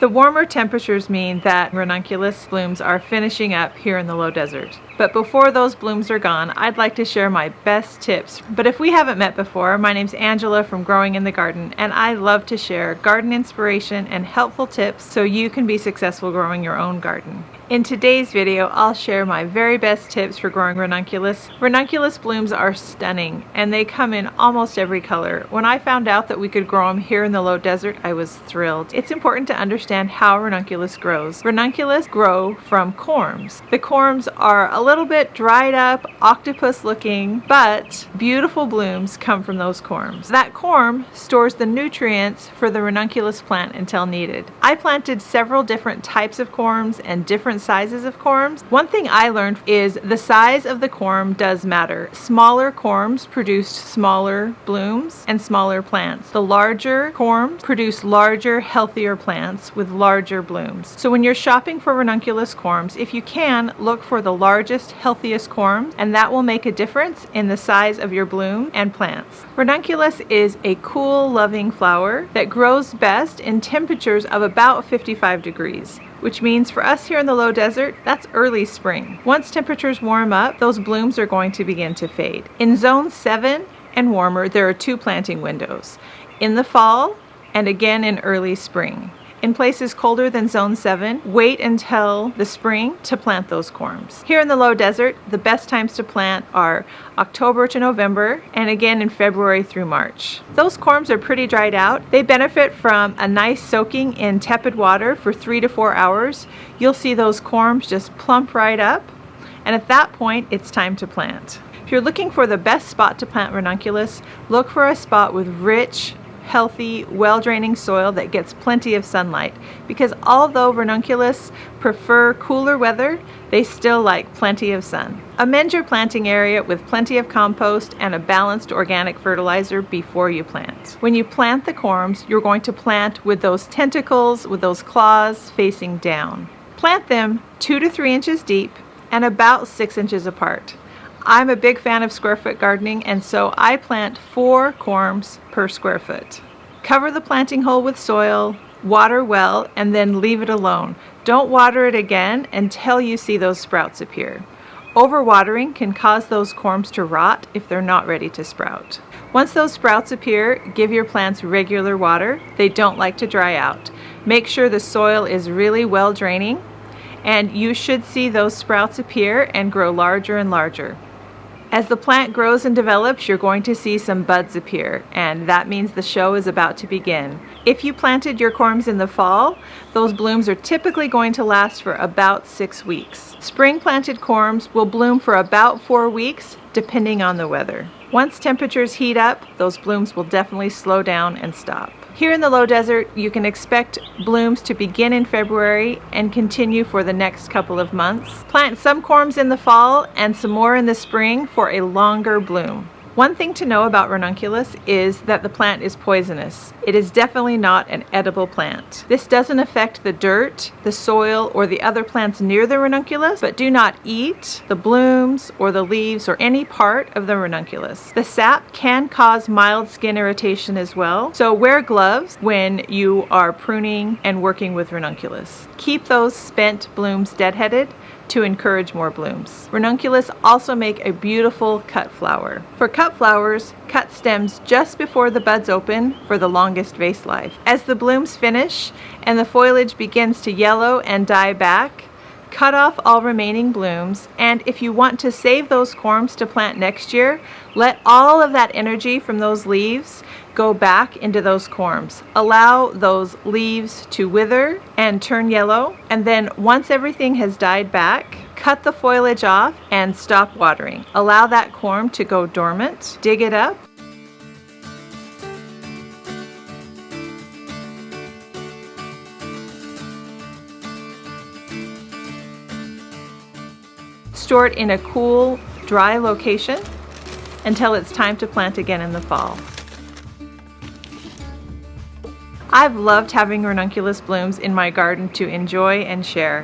The warmer temperatures mean that ranunculus blooms are finishing up here in the low desert. But before those blooms are gone, I'd like to share my best tips. But if we haven't met before, my name's Angela from Growing in the Garden, and I love to share garden inspiration and helpful tips so you can be successful growing your own garden. In today's video, I'll share my very best tips for growing ranunculus. Ranunculus blooms are stunning and they come in almost every color. When I found out that we could grow them here in the low desert, I was thrilled. It's important to understand how ranunculus grows. Ranunculus grow from corms. The corms are a little bit dried up, octopus looking, but beautiful blooms come from those corms. That corm stores the nutrients for the ranunculus plant until needed. I planted several different types of corms and different sizes of corms. One thing I learned is the size of the corm does matter. Smaller corms produced smaller blooms and smaller plants. The larger corms produce larger, healthier plants with larger blooms. So when you're shopping for ranunculus corms, if you can, look for the largest, healthiest corm, and that will make a difference in the size of your bloom and plants. Ranunculus is a cool, loving flower that grows best in temperatures of about 55 degrees which means for us here in the low desert, that's early spring. Once temperatures warm up, those blooms are going to begin to fade. In zone 7 and warmer, there are two planting windows. In the fall and again in early spring. In places colder than zone 7, wait until the spring to plant those corms. Here in the low desert, the best times to plant are October to November and again in February through March. Those corms are pretty dried out. They benefit from a nice soaking in tepid water for three to four hours. You'll see those corms just plump right up and at that point it's time to plant. If you're looking for the best spot to plant ranunculus, look for a spot with rich, healthy, well-draining soil that gets plenty of sunlight because although ranunculus prefer cooler weather, they still like plenty of sun. Amend your planting area with plenty of compost and a balanced organic fertilizer before you plant. When you plant the corms, you're going to plant with those tentacles, with those claws facing down. Plant them two to three inches deep and about six inches apart. I'm a big fan of square foot gardening and so I plant four corms per square foot. Cover the planting hole with soil, water well, and then leave it alone. Don't water it again until you see those sprouts appear. Overwatering can cause those corms to rot if they're not ready to sprout. Once those sprouts appear, give your plants regular water. They don't like to dry out. Make sure the soil is really well draining and you should see those sprouts appear and grow larger and larger. As the plant grows and develops, you're going to see some buds appear, and that means the show is about to begin. If you planted your corms in the fall, those blooms are typically going to last for about six weeks. Spring planted corms will bloom for about four weeks, depending on the weather. Once temperatures heat up, those blooms will definitely slow down and stop. Here in the low desert, you can expect blooms to begin in February and continue for the next couple of months. Plant some corms in the fall and some more in the spring for a longer bloom. One thing to know about ranunculus is that the plant is poisonous. It is definitely not an edible plant. This doesn't affect the dirt, the soil, or the other plants near the ranunculus, but do not eat the blooms or the leaves or any part of the ranunculus. The sap can cause mild skin irritation as well, so wear gloves when you are pruning and working with ranunculus. Keep those spent blooms deadheaded to encourage more blooms. Ranunculus also make a beautiful cut flower. For cut flowers, cut stems just before the buds open for the longest vase life. As the blooms finish and the foliage begins to yellow and die back, cut off all remaining blooms and if you want to save those corms to plant next year let all of that energy from those leaves go back into those corms. Allow those leaves to wither and turn yellow and then once everything has died back cut the foliage off and stop watering. Allow that corm to go dormant dig it up store it in a cool, dry location until it's time to plant again in the fall. I've loved having ranunculus blooms in my garden to enjoy and share.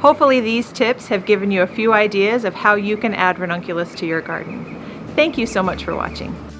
Hopefully these tips have given you a few ideas of how you can add ranunculus to your garden. Thank you so much for watching.